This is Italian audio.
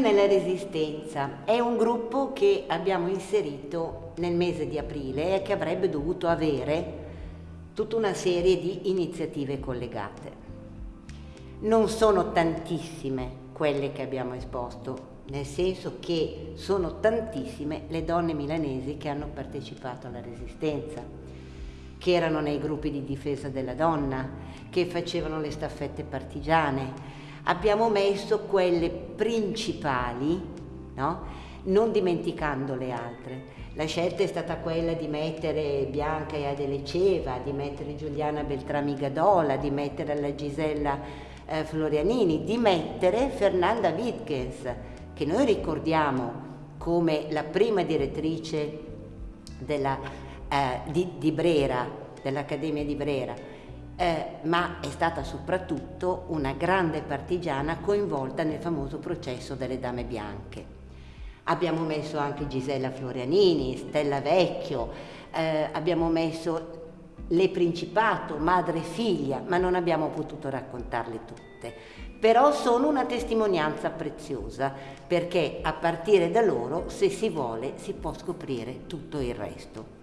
della Resistenza è un gruppo che abbiamo inserito nel mese di aprile e che avrebbe dovuto avere tutta una serie di iniziative collegate. Non sono tantissime quelle che abbiamo esposto, nel senso che sono tantissime le donne milanesi che hanno partecipato alla Resistenza, che erano nei gruppi di difesa della donna, che facevano le staffette partigiane, abbiamo messo quelle principali, no? non dimenticando le altre. La scelta è stata quella di mettere Bianca e Adele Ceva, di mettere Giuliana Beltrami Gadola, di mettere la Gisella eh, Florianini, di mettere Fernanda Wittgens, che noi ricordiamo come la prima direttrice della, eh, di, di Brera, dell'Accademia di Brera, eh, ma è stata soprattutto una grande partigiana coinvolta nel famoso processo delle Dame Bianche. Abbiamo messo anche Gisella Florianini, Stella Vecchio, eh, abbiamo messo le Principato, madre e figlia, ma non abbiamo potuto raccontarle tutte. Però sono una testimonianza preziosa, perché a partire da loro, se si vuole, si può scoprire tutto il resto.